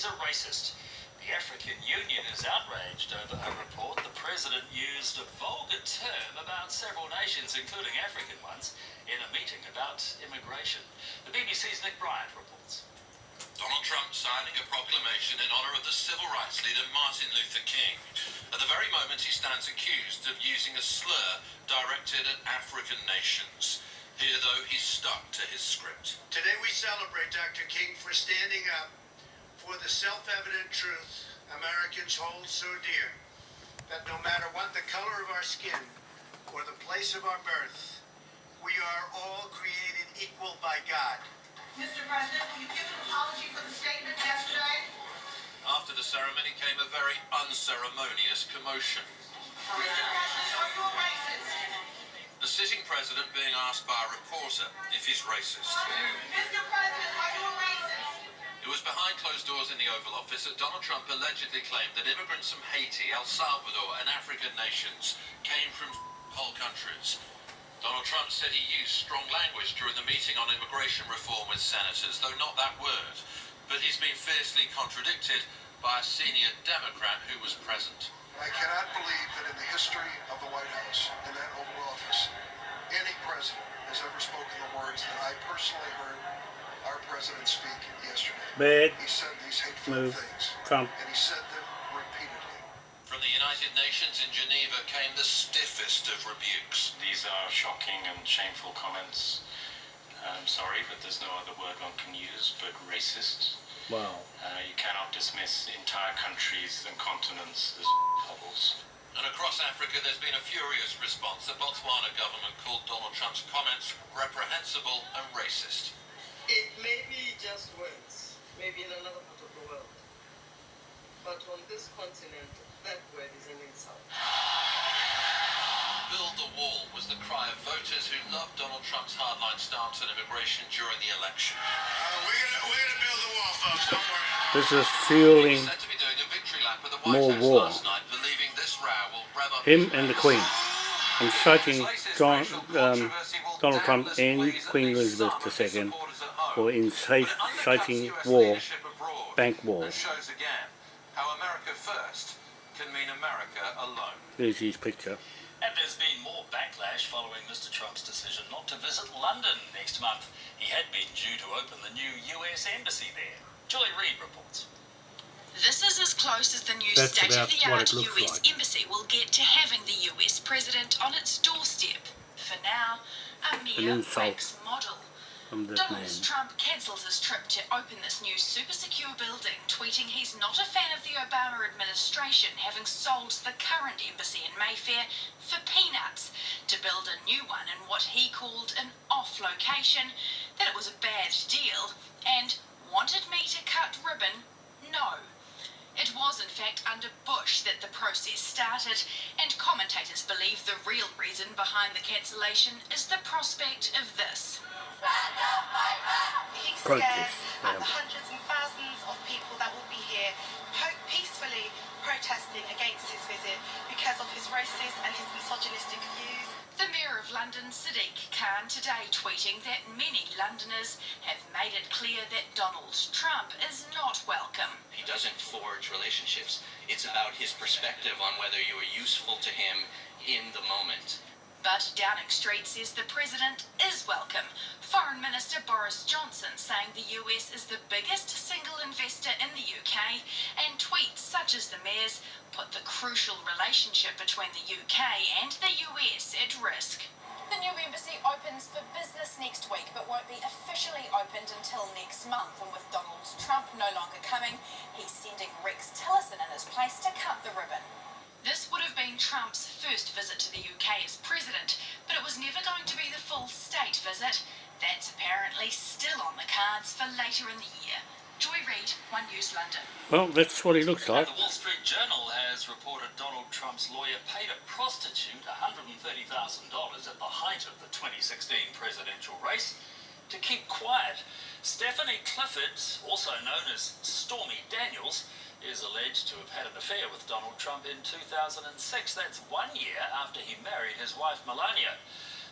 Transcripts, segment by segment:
he's a racist. The African Union is outraged over a report the president used a vulgar term about several nations, including African ones, in a meeting about immigration. The BBC's Nick Bryant reports. Donald Trump signing a proclamation in honour of the civil rights leader Martin Luther King. At the very moment he stands accused of using a slur directed at African nations. Here, though, he's stuck to his script. Today we celebrate Dr. King for standing up for the self-evident truth Americans hold so dear, that no matter what the color of our skin or the place of our birth, we are all created equal by God. Mr. President, will you give an apology for the statement yesterday? After the ceremony came a very unceremonious commotion. Mr. President, are you a racist? The sitting president being asked by a reporter if he's racist. Mr. President, are you a racist? It was behind closed doors in the Oval Office that Donald Trump allegedly claimed that immigrants from Haiti, El Salvador, and African nations came from whole countries. Donald Trump said he used strong language during the meeting on immigration reform with senators, though not that word. But he's been fiercely contradicted by a senior Democrat who was present. I cannot believe that in the history of the White House, in that Oval Office, any president has ever spoken the words that I personally heard our president speak yesterday. Bad He said these hateful move. things, Trump. and he said them repeatedly. From the United Nations in Geneva came the stiffest of rebukes. These are shocking and shameful comments. I'm sorry, but there's no other word one can use but racist. Wow. Uh, you cannot dismiss entire countries and continents as hovels. And across Africa, there's been a furious response. The Botswana government called Donald Trump's comments reprehensible and racist. It may be just words, maybe in another part of the world. But on this continent, that word is an insult. Build the wall was the cry of voters who loved Donald Trump's hardline stance on immigration during the election. Uh, we're gonna we're gonna build the wall, folks. Don't worry. This is fueling said to be doing a victory lap at the White More war. last night, believing this row will rev up him and the. Queen. I'm citing John, um, Donald Trump and Queen Elizabeth some of his II supporters at home. for But it incite- inciting war, bank war. And shows again how America first can mean America alone. There's his picture. And there's been more backlash following Mr. Trump's decision not to visit London next month. He had been due to open the new US embassy there. Julie Reid reports. This is as close as the new state-of-the-art US like. embassy will get to having the US president on its doorstep. For now, a mere wax model. From that Donald. Trump cancels his trip to open this new super secure building, tweeting he's not a fan of the Obama administration having sold the current embassy in Mayfair for peanuts to build a new one in what he called an off location, that it was a bad deal, and wanted me to cut ribbon? No. It was, in fact, under Bush that the process started, and commentators believe the real reason behind the cancellation is the prospect of this. He Protest, stares at the hundreds and thousands of people that will be here peacefully protesting against his visit because of his racist and his misogynistic views. The Mayor of London, Sadiq Khan, today tweeting that many Londoners have made it clear that Donald Trump is not welcome. He doesn't forge relationships. It's about his perspective on whether you are useful to him in the moment. But Downing Street says the president is welcome. Foreign Minister Boris Johnson saying the US is the biggest single investor in the UK, and tweets such as the mayor's put the crucial relationship between the UK and the US at risk. The new embassy opens for business next week, but won't be officially opened until next month. And with Donald Trump no longer coming, he's sending Rex Tillerson in his place to cut the ribbon. This would have been Trump's first visit to the UK as president, but it was never going to be the full state visit. That's apparently still on the cards for later in the year. Joy Reid, One News London. Well, that's what he looks like. And the Wall Street Journal has reported Donald Trump's lawyer paid a prostitute $130,000 at the height of the 2016 presidential race to keep quiet. Stephanie Clifford, also known as Stormy Daniels, is alleged to have had an affair with Donald Trump in 2006. That's one year after he married his wife Melania.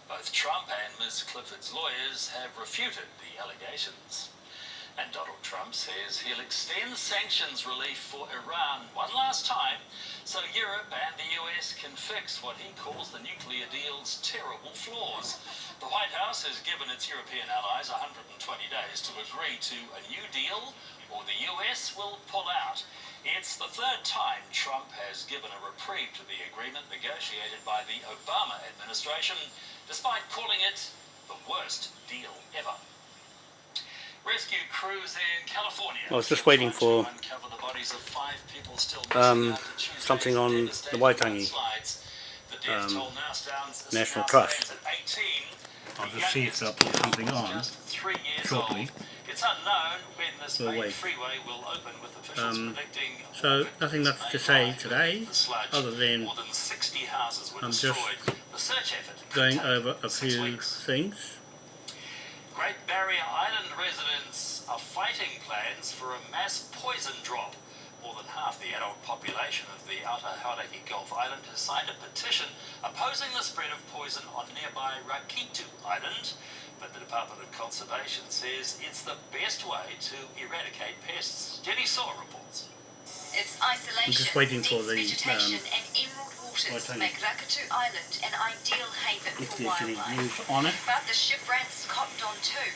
Both Trump and Ms. Clifford's lawyers have refuted the allegations. And Donald Trump says he'll extend sanctions relief for Iran one last time so Europe and the US can fix what he calls the nuclear deal's terrible flaws. The White House has given its European allies 120 days to agree to a new deal or the US will pull out. It's the third time Trump has given a reprieve to the agreement negotiated by the Obama administration, despite calling it the worst deal ever. Rescue crews in California. I was just waiting for the bodies of five people still um, missing after Tuesday's something on the devastating Waitangi. The um, toll now stands, National now Trust. 18. I'll The just see if youngest they'll put something on just three years shortly. old. It's unknown when this We'll main wait. freeway will open with officials Um, predicting so nothing victims much to say today, with the sludge. other than more than 60 houses were I'm just the search effort going over a few weeks. things. Great Barrier Island residents are fighting plans for a mass poison drop. More than half the adult population of the outer Hauraki Gulf Island has signed a petition opposing the spread of poison on nearby Rakitu Island. But the Department of Conservation says it's the best way to eradicate pests. Jenny Suo reports. Its isolation, I'm just waiting for the, vegetation um, waters make Rakitu Island an ideal haven If for wildlife. on it. But the ship rats cottoned on too,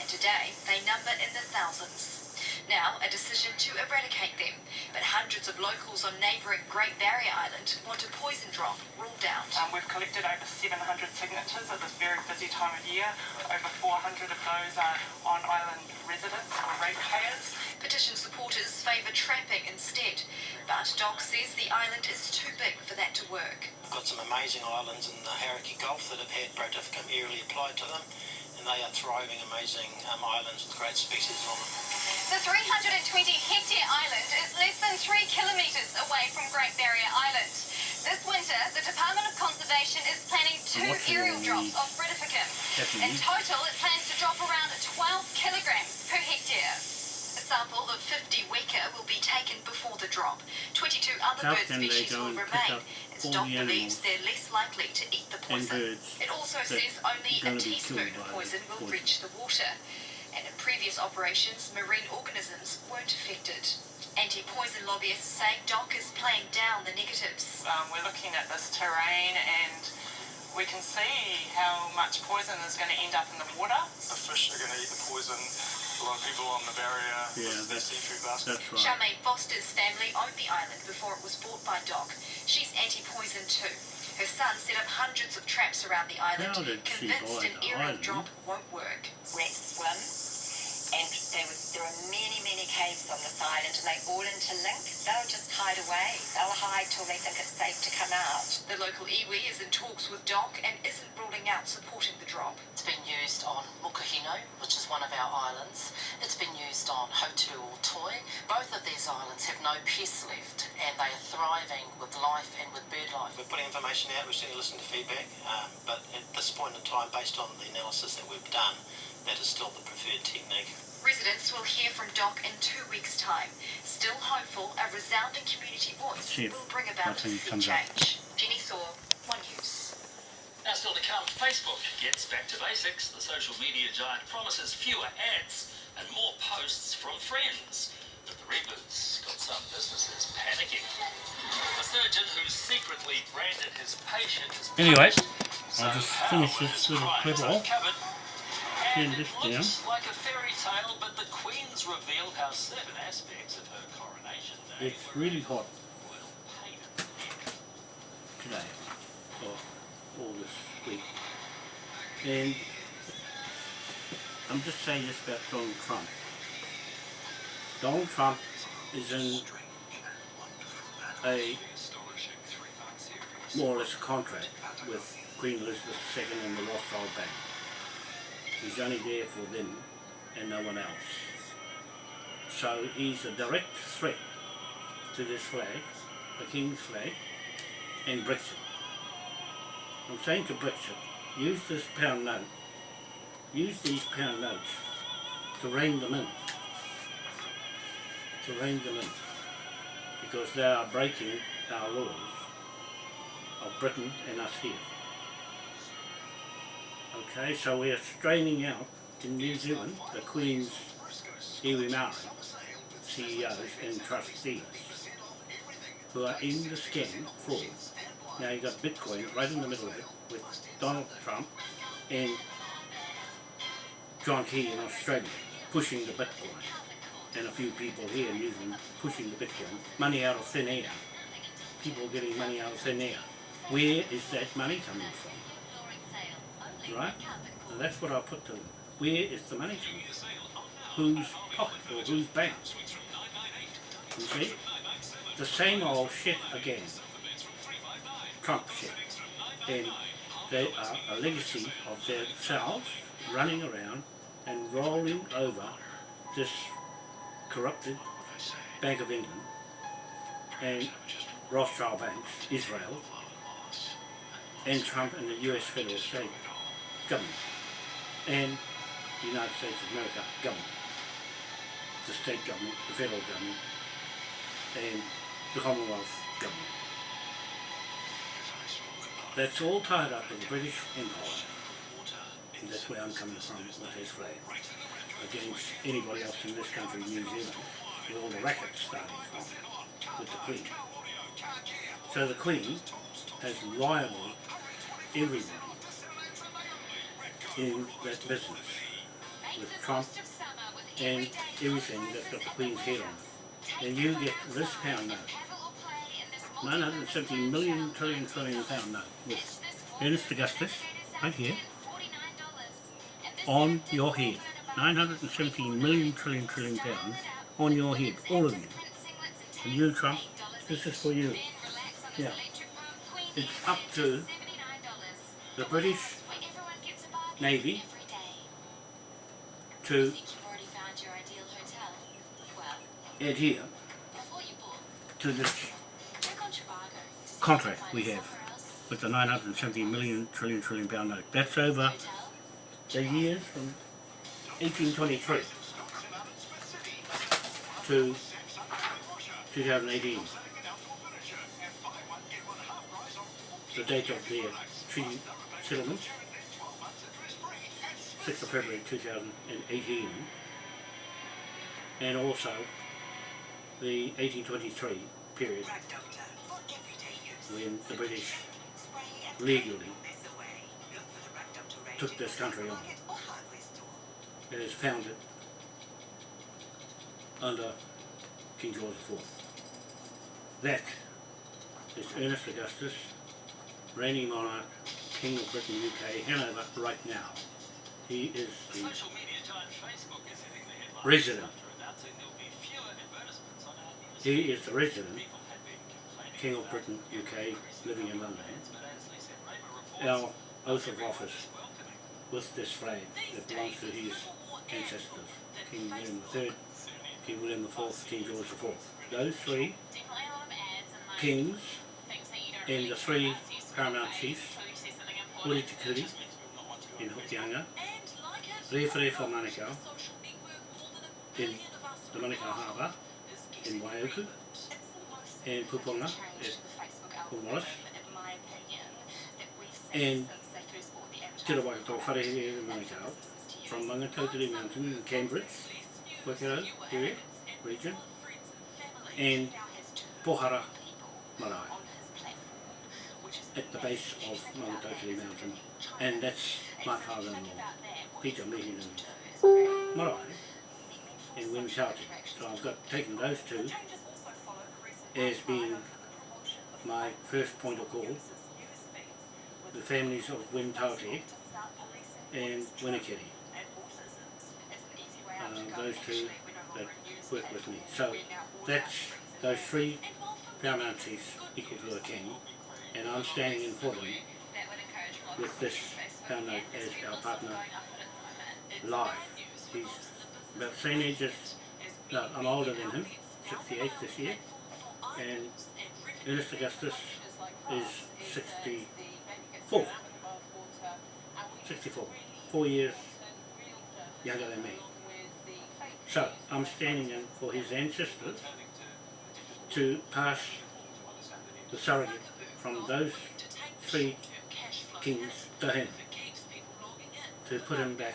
and today they number in the thousands. Now, a decision to eradicate them, but hundreds of locals on neighbouring Great Barrier Island want a poison drop ruled out. Um, we've collected over 700 signatures at this very busy time of year. Over 400 of those are on island residents or ratepayers. Petition supporters favour trapping instead, but Doc says the island is too big for that to work. We've got some amazing islands in the Hauraki Gulf that have had Brodifacoum aerially applied to them, and they are thriving, amazing um, islands with great species on them. The 320 hectare island is less than three kilometres away from Great Barrier Island. This winter, the Department of Conservation is planning two aerial drops of Brodifacoum. In total, it plans to drop around 12 kilograms per hectare. A sample of 50 weka will be taken before the drop. 22 other How bird species will remain, up as all Doc the believes they're less likely to eat the poison. It also says only a teaspoon of poison will poison. reach the water. And in previous operations, marine organisms weren't affected. Anti-poison lobbyists say Doc is playing down the negatives. Um, we're looking at this terrain and we can see how much poison is going to end up in the water. The fish are going to eat the poison. A lot of people on the barrier Yeah, with their that's, seafood basket. that's right. Charmaine Foster's family owned the island before it was bought by Doc. She's anti-poison too. Her son set up hundreds of traps around the island, How did she convinced an the aerial drop won't work. rats swim, and they would, there are many, many caves on this island, and they all interlink. They'll just hide away. They'll hide till they think it's safe to come out. The local iwi is in talks with Doc and isn't ruling out supporting the drop. It's been used on Mokohinau, which is one of our islands. It's been used on Hauturu-o-Toi. Both of these islands have no pests left and they are thriving with life and with bird life. We're putting information out, we're certainly listening to feedback, um, but at this point in time, based on the analysis that we've done, that is still the preferred technique. Residents will hear from Doc in two weeks' time. Still hopeful, a resounding community voice See if will bring about a sea comes up. change. Jenny Suo, One News. Now still to come, Facebook gets back to basics. The social media giant promises fewer ads and more posts from friends. But the reboot's got some businesses panicking. A surgeon who secretly branded his patient is Anyway, punished. I'll just finish this little crimes clip off. Turn this it looks like a fairy tale, but the Queen's revealed how certain aspects of her coronation day It's really hot today, or all this week. And I'm just saying this about Donald Trump. Donald Trump is in a more or less a contract with Queen Elizabeth II and the Rothschild Bank. He's only there for them and no one else. So he's a direct threat to this flag, the King's flag, and Brexit. I'm saying to Brexit, use this pound note, use these pound notes to rein them in. To rein them in. Because they are breaking our laws of Britain and us here. Okay, so we are straining out in New Zealand the Queen's iwi Maori CEOs and trustees who are in the scam fraud. Now you've got Bitcoin right in the middle of it with Donald Trump and John Key in Australia pushing the Bitcoin and a few people here in New Zealand pushing the Bitcoin. Money out of thin air. People getting money out of thin air. Where is that money coming from? Right? And that's what I put to them. Where is the money from? Whose pocket or whose bank? You see? The same old shit again. Trump shit. And they are a legacy of themselves running around and rolling over this corrupted Bank of England and Rothschild banks, Israel, and Trump and the US federal state government and the United States of America government, the state government, the federal government, and the Commonwealth government. That's all tied up in the British Empire. And that's where I'm coming from with this flag. Against anybody else in this country, New Zealand, where all the rackets started from, with the Queen. So the Queen has liable everyone in that business with Trump and everything that's got the Queen's head on. And you get this pound note, 970 million trillion trillion pound note with Ernest Augustus, right here, on your head. 970 million trillion trillion pounds on your head, all of you. And you, Trump, this is for you. Yeah. It's up to the British Navy. To adhere to this contract we have with the 970 million trillion trillion pound note. That's over the years from 1823 to 2018. The date of the treaty settlement, 6th of February 2018, and also the 1823 period when the British legally took this country on. It is founded under King George IV. That is Ernest Augustus, reigning monarch, King of Britain, UK, Hanover, right now. He is the resident. He is the resident King of Britain, UK, living in London. Our oath of office with this flag that belongs to his ancestors, King William III, King William IV, King George IV. Those three kings and the three paramount chiefs, Te in Hokianga, Rewharewha Manukau in the Manukau Harbour. in Waiuku, and Puponga. at Cornwallis, and Te Rawakato Wharehere in Manukau, from Maungatautari Mountain in Cambridge, Wakero area, region, and Pohara Marae at the base of Maungatautari Mountain, and that's my father-in-law, Peter Mehin and Marae, in Wintauti. So I've got taken those two as being my first point of call, the families of Wintauti and Winnikiri. Uh, those two that work with me. So that's those three paramount chiefs equal to a king, and I'm standing in for them with this note as our partner live. He's about the same age as, no, I'm older than him, 68 this year, and Ernest Augustus is 64. 64. Four years younger than me. So, I'm standing in for his ancestors to pass the surrogate from those three kings to him to put him back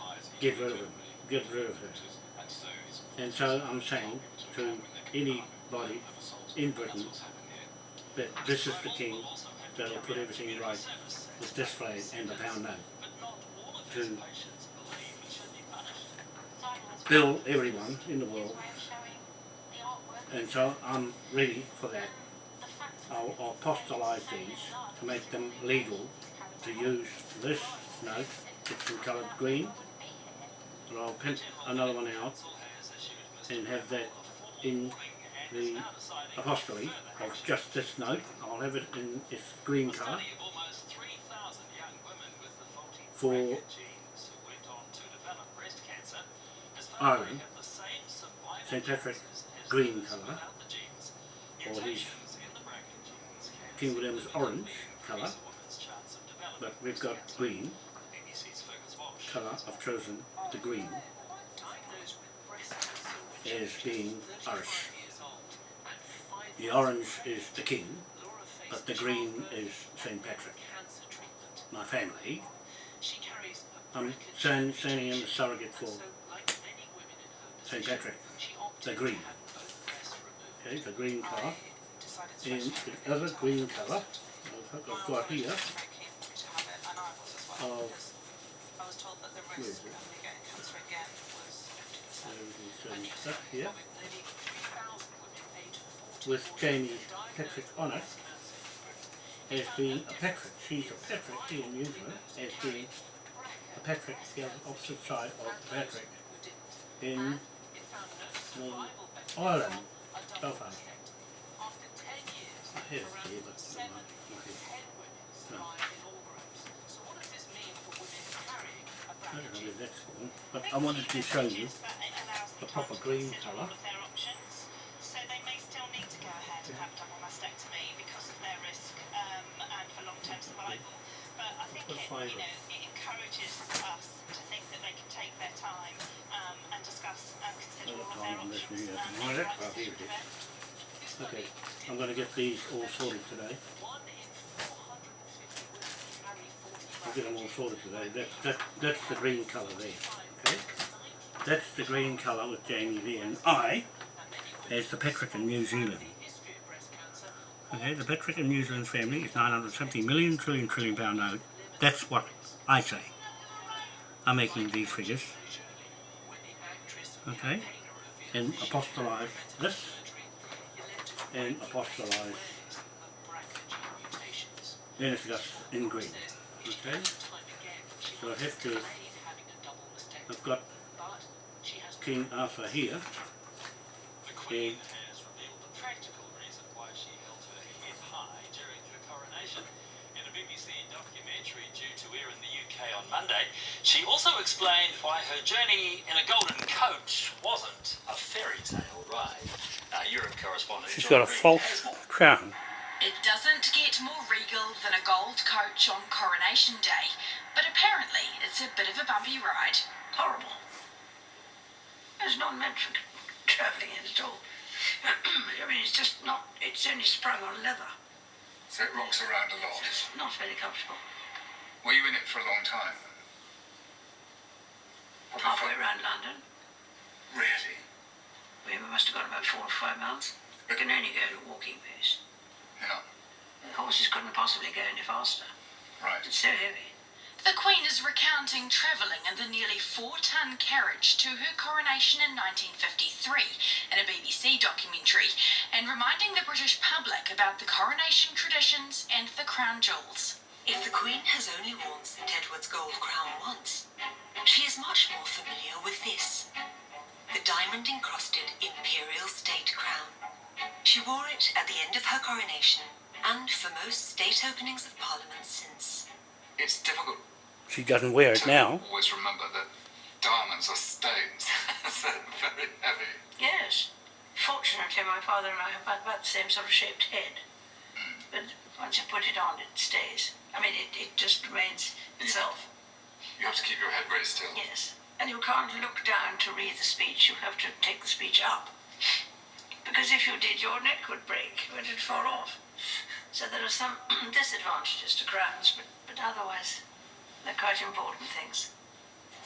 get rid of him, get rid of her. And so I'm saying to anybody in Britain that this is the king that'll put everything right with this flag and the pound note to bill everyone in the world and so I'm ready for that. I'll, I'll apostolize these to make them legal to use this note, it's in coloured green, and I'll print another one out and have that in the apostolate of just this note. I'll have it in its green colour for Ireland, St Patrick green colour, or his King William's orange colour, but we've got green. Colour, I've chosen the green is being Irish. The orange is the king, but the green is St Patrick. My family, I'm standing, in the surrogate for St Patrick, the green. Okay, the green colour. And the other green colour, I've got here, of, stuff here, with Jamie Patrick on it, as being a Patrick. She's a Patrick here in New Zealand, as being a Patrick, the opposite side of Patrick, in the Ireland, Belfast. I have here, but. I don't know where that's but I wanted to show you the proper green colour. So they may still need to go ahead and have double mastectomy because of their risk um, and for long-term survival. But I think it, you know, it encourages us to think that they can take their time um, and discuss and consider all of their options. Right, here it is. Okay, I'm going to get these all sorted today. I'll get them all sorted today. That, that, that's the green colour there. Okay? That's the green colour with Jamie V And I, as the Patrick in New Zealand. Okay, the Patrick in New Zealand family is 970 million trillion trillion pound note. That's what I say. I'm making these figures. Okay? And apostolize this and apostolize then it's just in green. Okay? So I have to I've got King Arthur here The Queen and practical reason why she held her head high during her coronation. In a BBC documentary due to air in the UK on Monday, she also explained why her journey in a golden coach wasn't a fairy tale ride. Our Europe correspondent she's John got a Green false crown. It doesn't get more regal than a gold coach on Coronation Day, but apparently it's a bit of a bumpy ride. Not meant for travelling in at all. I mean, it's just not, it's only sprung on leather. So it rocks around a lot. It's not very comfortable. Were you in it for a long time? Halfway around London. Really? We must have gone about four or five miles. We can only go at a walking pace. Yeah. The horses couldn't possibly go any faster. Right. It's so heavy. The Queen is recounting travelling in the nearly four-ton carriage to her coronation in 1953 in a BBC documentary and reminding the British public about the coronation traditions and the crown jewels. If the Queen has only worn St Edward's gold crown once, she is much more familiar with this. The diamond encrusted Imperial State Crown. She wore it at the end of her coronation and for most state openings of Parliament since. It's difficult She doesn't wear it now. always remember that diamonds are stones. so very heavy. Yes. Fortunately, my father and I have about, about the same sort of shaped head. Hmm. But once you put it on, it stays. I mean, it, it just remains itself. You have to keep your head very still. Yes. And you can't look down to read the speech, you have to take the speech up. Because if you did, your neck would break, it would fall off. So there are some disadvantages to crowns, but, but otherwise, they're quite important things.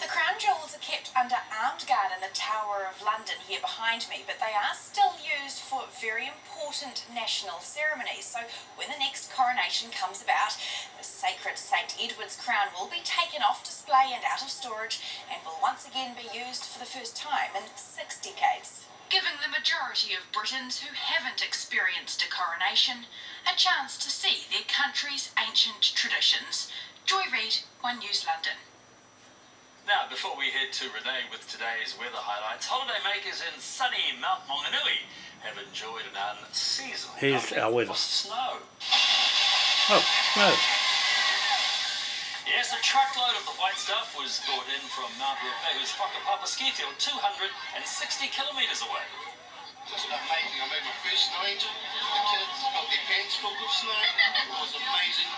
The crown jewels are kept under armed guard in the Tower of London here behind me, but they are still used for very important national ceremonies. So when the next coronation comes about, the sacred St Edward's crown will be taken off display and out of storage and will once again be used for the first time in six decades. Giving the majority of Britons who haven't experienced a coronation a chance to see their country's ancient traditions. Joy Reid, One News London. Now, before we head to Renee with today's weather highlights, holidaymakers in sunny Mount Maunganui have enjoyed an unseasonal Here's our weather. snow. Oh, no. Yes, a truckload of the white stuff was brought in from Mount Ruapehu's Whakapapa ski field, 260 kilometres away. Just amazing. I made my first snow angel. The kids got their pants filled with snow. It was amazing.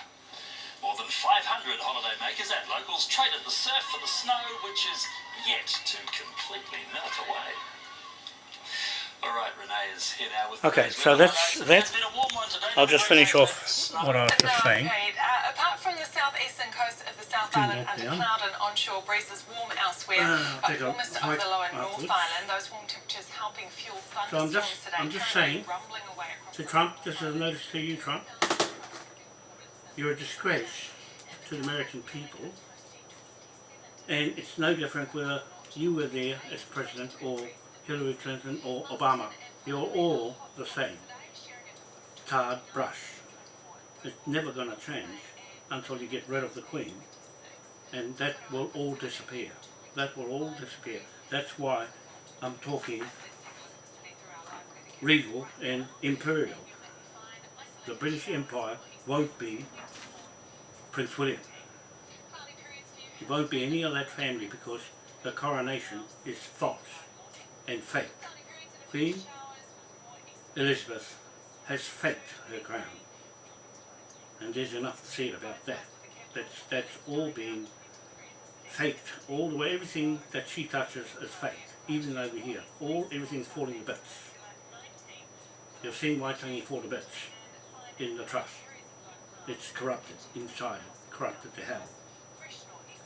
More than 500 holidaymakers and locals traded the surf for the snow, which is yet to completely melt away. All right, Renee is here now with Okay, so that's that. It's been a warm one today. I'll just finish off what I was just saying. Uh, apart from the southeastern coast of the South Island that under down. cloud and onshore breezes warm elsewhere, Ah, but take a warmest hike over the lower North afterwards. Island. Those warm temperatures helping fuel So I'm thunderstorms just, today. I'm just saying rumbling away across to Trump, this is a notice to you, Trump. You're a disgrace to the American people, and it's no different whether you were there as president or Hillary Clinton or Obama. You're all the same. Tarred brush. It's never going to change until you get rid of the Queen, and that will all disappear. That will all disappear. That's why I'm talking regal and imperial. The British Empire won't be Prince William. It won't be any of that family because the coronation is false and fake. Queen Elizabeth has faked her crown. And there's enough to say about that. That's, that's all being faked all the way. Everything that she touches is fake. Even over here. All, everything's falling to bits. You've seen Waitangi fall to bits in the trust. It's corrupted inside, corrupted to hell.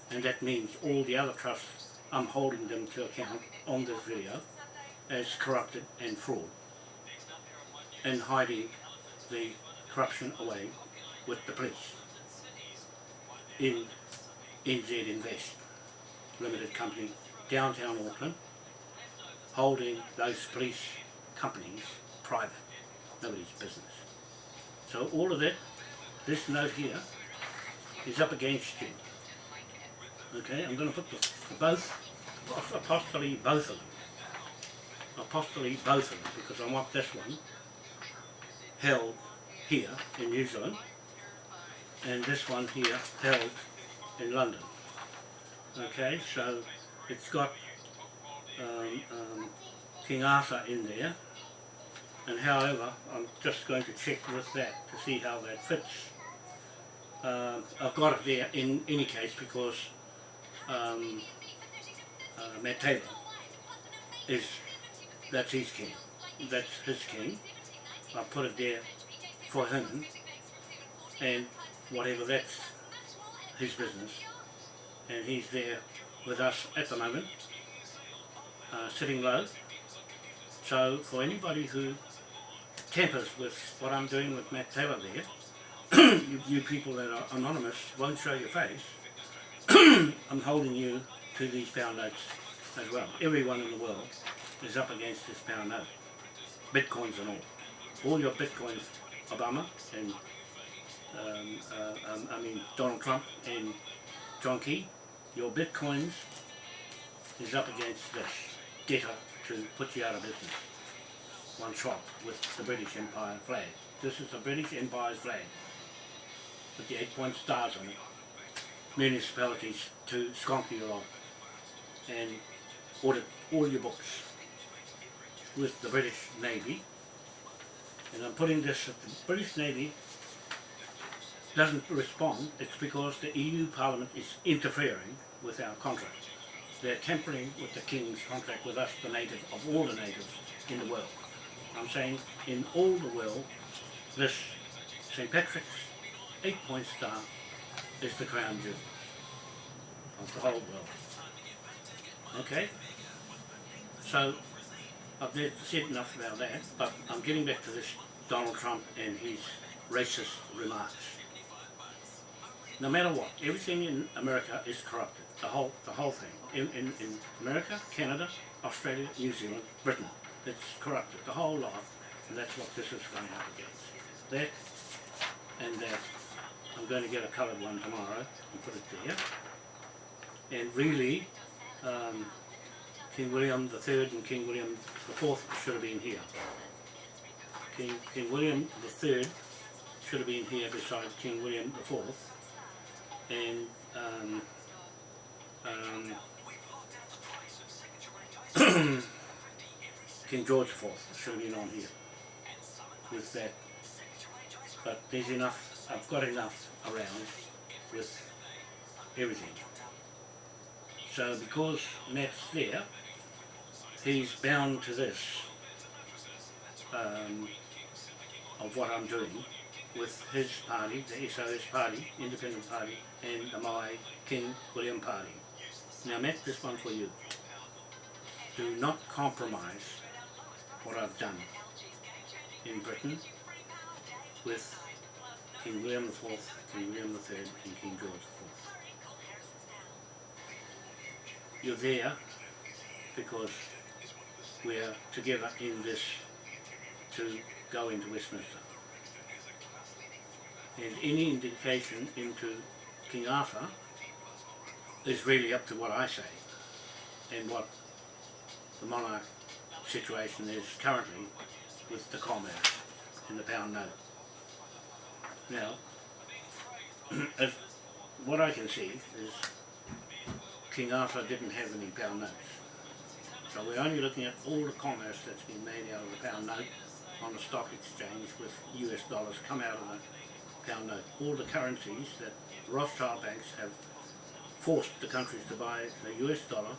And that means all the other trusts, I'm holding them to account on this video as corrupted and fraud. And hiding the corruption away with the police in NZ Invest Limited Company, downtown Auckland, holding those police companies private, nobody's business. So all of that, this note here, is up against you. Okay, I'm going to put the, both, apostolate both of them. Apostolate both of them, because I want this one held here in New Zealand, and this one here held in London. Okay, so it's got um, um, King Arthur in there, and however, I'm just going to check with that to see how that fits. Um I've got it there in any case because um, uh, Matt Taylor is, that's his king, that's his king. I put it there for him, and whatever that's his business, and he's there with us at the moment, uh, sitting low. So for anybody who tampers with what I'm doing with Matt Taylor there, you, you people that are anonymous won't show your face, I'm holding you to these pound notes as well. Everyone in the world is up against this pound note, bitcoins and all. All your bitcoins, Obama and um, uh, um, I mean Donald Trump and John Key, your bitcoins is up against this debtor to put you out of business. One shot with the British Empire flag. This is the British Empire's flag with the eight point stars on it. Municipalities to skunk you off and audit all your books with the British Navy. And I'm putting this the British Navy doesn't respond, it's because the EU Parliament is interfering with our contract. They're tampering with the King's contract with us, the native, of all the natives in the world. I'm saying in all the world, this St. Patrick's eight-point star is the crown jewel of the whole world. Okay? So, I've said enough about that, but I'm getting back to this Donald Trump and his racist remarks. No matter what, everything in America is corrupted. The whole, the whole thing. In, in, in America, Canada, Australia, New Zealand, Britain. It's corrupted. The whole lot. And that's what this is going up against. That and that. I'm going to get a coloured one tomorrow and put it there. And really, um, King William III and King William IV should have been here. King, King William III should have been here beside King William IV and um, um, King George IV should have been on here with that but there's enough, I've got enough around with everything so because Matt's there he's bound to this um, of what I'm doing with his party, the SOS party, Independent Party, and the Maui King William Party. Now Matt, this one for you. Do not compromise what I've done in Britain with King William IV, King William III, and King George IV. You're there because we're together in this to go into Westminster. And any indication into King Arthur is really up to what I say and what the monarch situation is currently with the commerce in the pound note. Now, if what I can see is King Arthur didn't have any pound notes. So we're only looking at all the commerce that's been made out of the pound note on the stock exchange with US dollars come out of the pound note. All the currencies that Rothschild banks have forced the countries to buy the US dollar,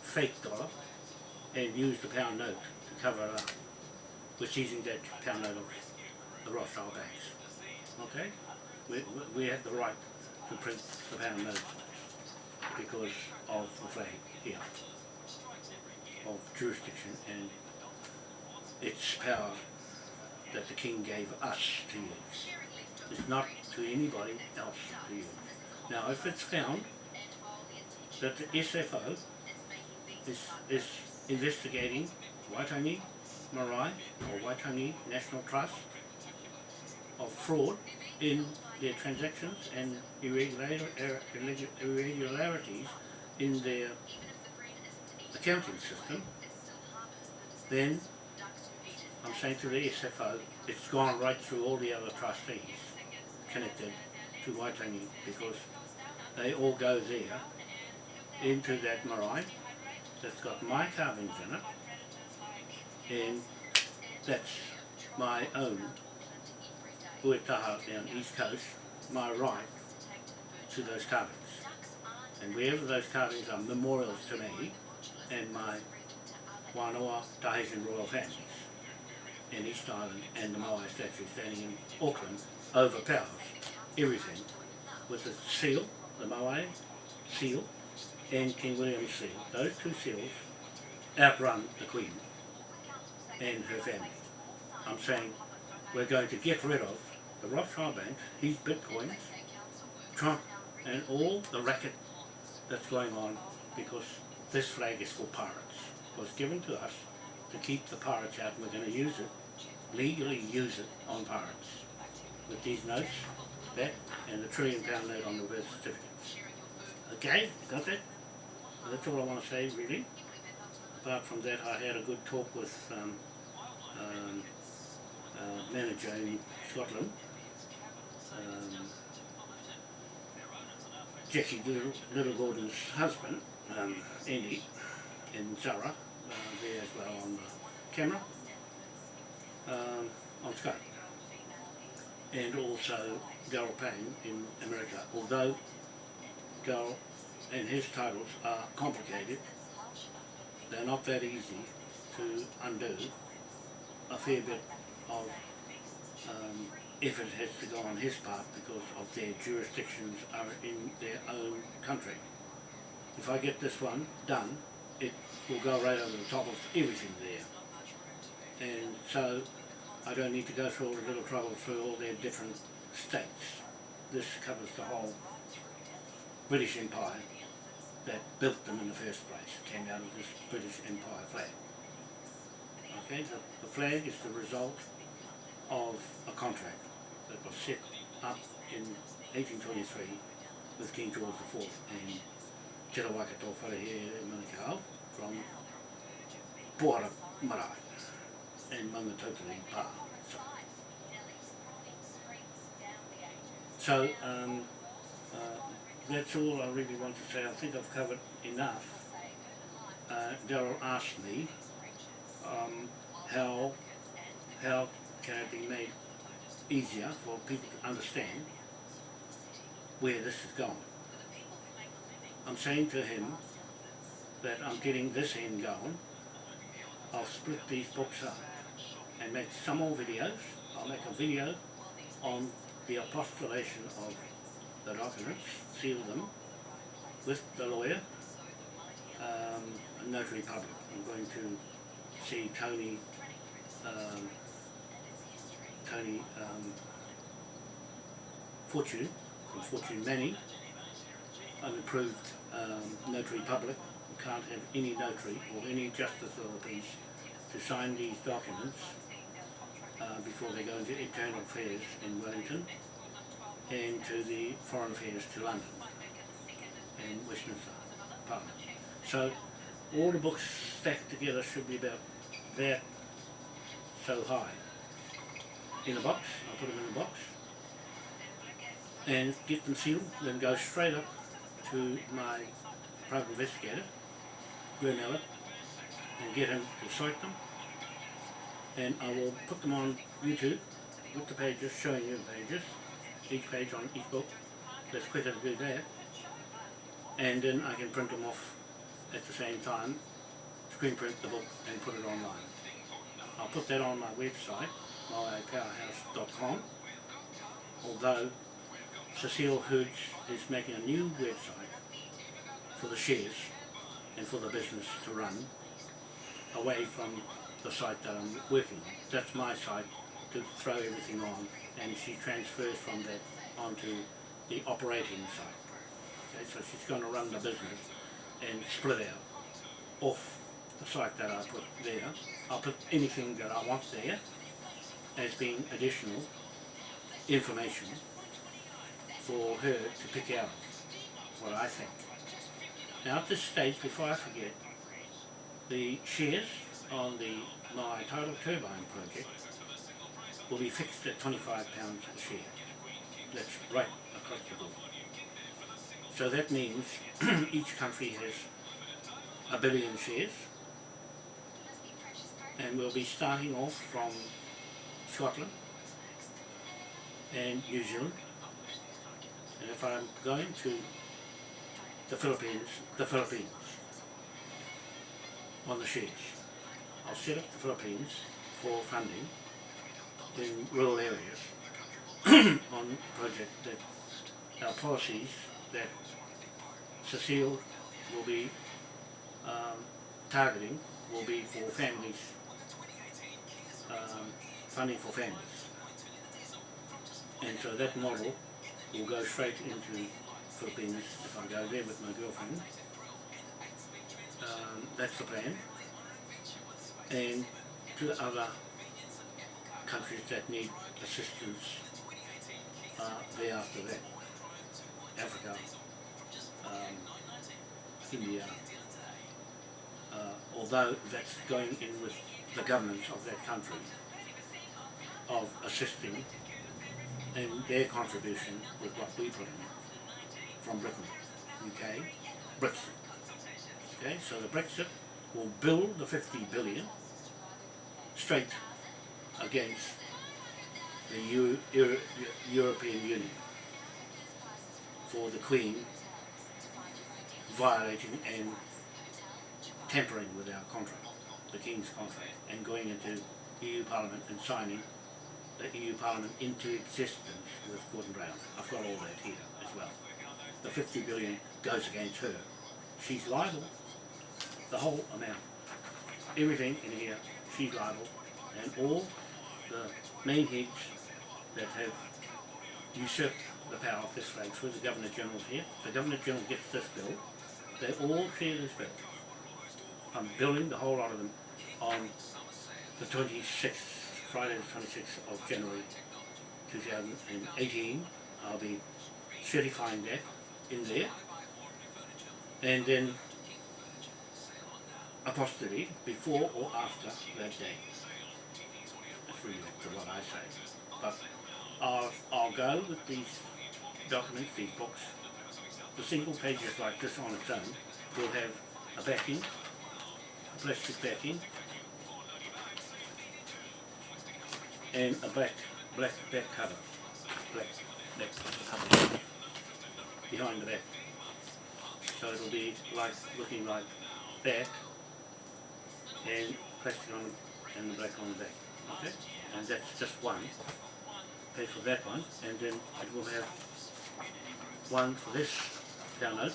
fake dollar, and use the pound note to cover uh, it up. We're using that pound note of the Rothschild banks. Okay? We, we have the right to print the pound note because of the flag here of jurisdiction and its power that the king gave us to use. It's not to anybody else to use. Now if it's found that the SFO is, is investigating Waitangi Marae or Waitangi National Trust of fraud in their transactions and irregular, irregularities in their accounting system, then I'm saying to the SFO, it's gone right through all the other trustees connected to Waitangi because they all go there into that marae that's got my carvings in it and that's my own Uetaha down East Coast, my right to those carvings. And wherever those carvings are memorials to me and my Wānoa Tahitian royal families in East Island and the Moai statue standing in Auckland overpowers everything with the seal, the Moai seal and King William's seal. Those two seals outrun the Queen and her family. I'm saying we're going to get rid of the Rothschild banks, his bitcoins, Trump and all the racket that's going on because this flag is for pirates. It was given to us to keep the pirates out and we're going to use it, legally use it on pirates. With these notes, that and the trillion pound note on the birth certificates. Okay, got that? That's all I want to say really. Apart from that, I had a good talk with um, um, uh, manager in Scotland, um, Jackie Little, Little Gordon's husband, um, Andy, and Zara, uh, there as well on the camera, um, on Skype. and also Daryl Payne in America. Although Daryl and his titles are complicated, they're not that easy to undo. A fair bit of um, effort has to go on his part because of their jurisdictions are in their own country. If I get this one done, it will go right over the top of everything there. And so I don't need to go through all the little trouble through all their different states. This covers the whole British Empire that built them in the first place, came out of this British Empire flag. Okay, the, the flag is the result of a contract that was set up in 1823 with King George IV and Te Rawakato Wharehere Manukau from Puara Marae and Maungatautari Pa. So, so um, uh, that's all I really want to say. I think I've covered enough. Uh, Daryl asked me um, how how can it be made easier for people to understand where this is going. I'm saying to him that I'm getting this end going. I'll split these books up and make some more videos. I'll make a video on the apostolation of the documents, seal them with the lawyer, um, a notary public. I'm going to see Tony um, Tony um, Fortune from Fortune Manning, an approved um, notary public. You can't have any notary or any justice of the peace to sign these documents uh, before they go into Internal Affairs in Wellington and to the Foreign Affairs to London and Westminster Parliament. So all the books stacked together should be about that so high. In a box, I'll put them in a box and get them sealed, then go straight up to my private investigator, Glenn and get him to cite them. And I will put them on YouTube with the pages, showing you the pages, each page on each book, that's quicker to do that and then I can print them off at the same time, screen print the book and put it online. I'll put that on my website powerhouse.com although Cecile Hoods is making a new website for the shares and for the business to run away from the site that I'm working on. That's my site to throw everything on and she transfers from that onto the operating site. Okay, so she's going to run the business and split out off the site that I put there. I'll put anything that I want there as being additional information for her to pick out what I think. Now at this stage, before I forget, the shares on the my tidal turbine project will be fixed at £25 a share. That's right across the board. So that means each country has a billion shares and we'll be starting off from Scotland and New Zealand and if I'm going to the Philippines, the Philippines on the shares. I'll set up the Philippines for funding in rural areas on project that our policies that Cecile will be um, targeting will be for families, um, funding for families. And so that model will go straight into Philippines if I go there with my girlfriend. Um, that's the plan. And to the other countries that need assistance uh, there after that. Africa, um, India, uh, although that's going in with the governments of that country of assisting and their contribution with what we put in from Britain, UK, Brexit. Okay, so the Brexit will build the 50 billion straight against the Euro Euro European Union for the Queen violating and tampering with our contract, the King's contract, and going into EU Parliament and signing the EU Parliament into existence with Gordon Brown. I've got all that here as well. The 50 billion goes against her. She's liable. The whole amount. Everything in here, she's liable. And all the main heads that have usurped the power of this flag through the Governor General here. The Governor General gets this bill. They all share this bill. I'm billing the whole lot of them on the 26th Friday the 26th of January 2018 I'll be certifying that in there and then apostrophe before or after that day. To what I say. But I'll, I'll go with these documents, these books. The single pages like this on its own will have a backing, a plastic backing, and a black black back cover. Black back cover behind the back. So it'll be like looking like that and plastic on and the black on the back. Okay? And that's just one. Pay for that one and then it will have one for this download,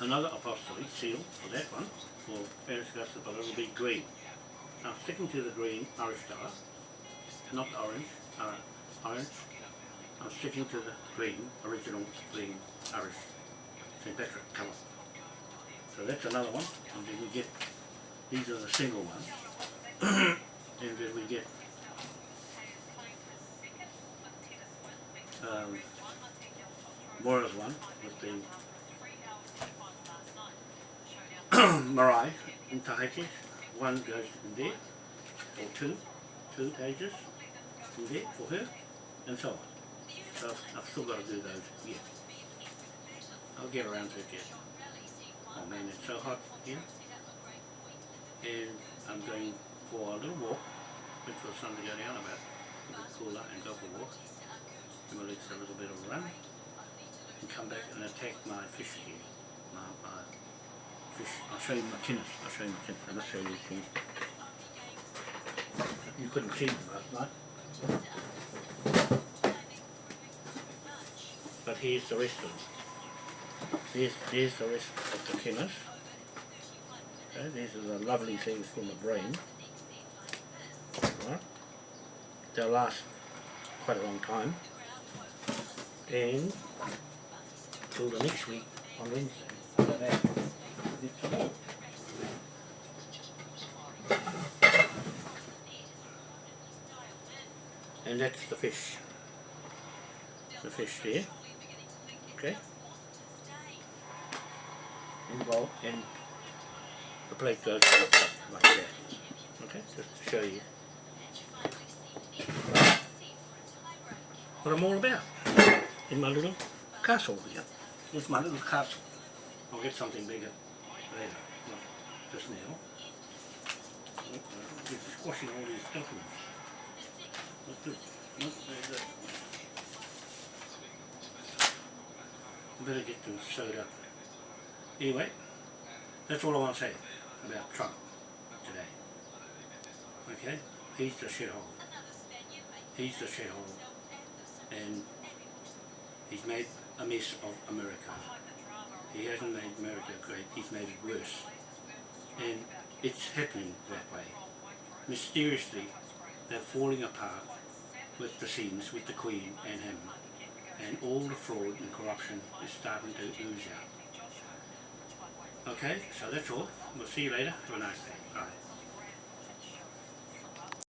another apostrophe seal for that one for Augusta, but it'll be green. Now sticking to the green Irish Star, not orange, uh, orange. I'm sticking to the green, original green Irish St. Patrick colour. So that's another one, and then we get, these are the single ones, and then we get um, Moira's one with the Marae in Tahiti, one goes in there, or two, two pages, there for her, and so on. So I've, still got to do those yet. I'll get around to it yet. Oh man, it's so hot here. And I'm going for a little walk, wait for the sun to go down a bit, a bit cooler, and go for a walk. And we'll a little bit of a run, and come back and attack my fish again. My, my fish. I'll show you my tennis. I'll show you my tennis. I must show you these things. You couldn't see them last night. But here's the rest of them. There's, there's the rest of the kenners. Okay, these are the lovely things from the brain. Right. They'll last quite a long time. And till the next week on Wednesday. and that's the fish. The fish there. Okay. Well and the plate goes like that. Okay just to show you But I'm all about in my little castle here It's my little castle I'll get something bigger later not just now It's squashing all these documents Better get them sewed up. Anyway, that's all I want to say about Trump today. Okay? He's the shithole. He's the shithole. And he's made a mess of America. He hasn't made America great, he's made it worse. And it's happening that way. Mysteriously, they're falling apart with the scenes with the Queen and him and all the fraud and corruption is starting to ooze out. Okay, so that's all. We'll see you later. Have a nice day. Bye.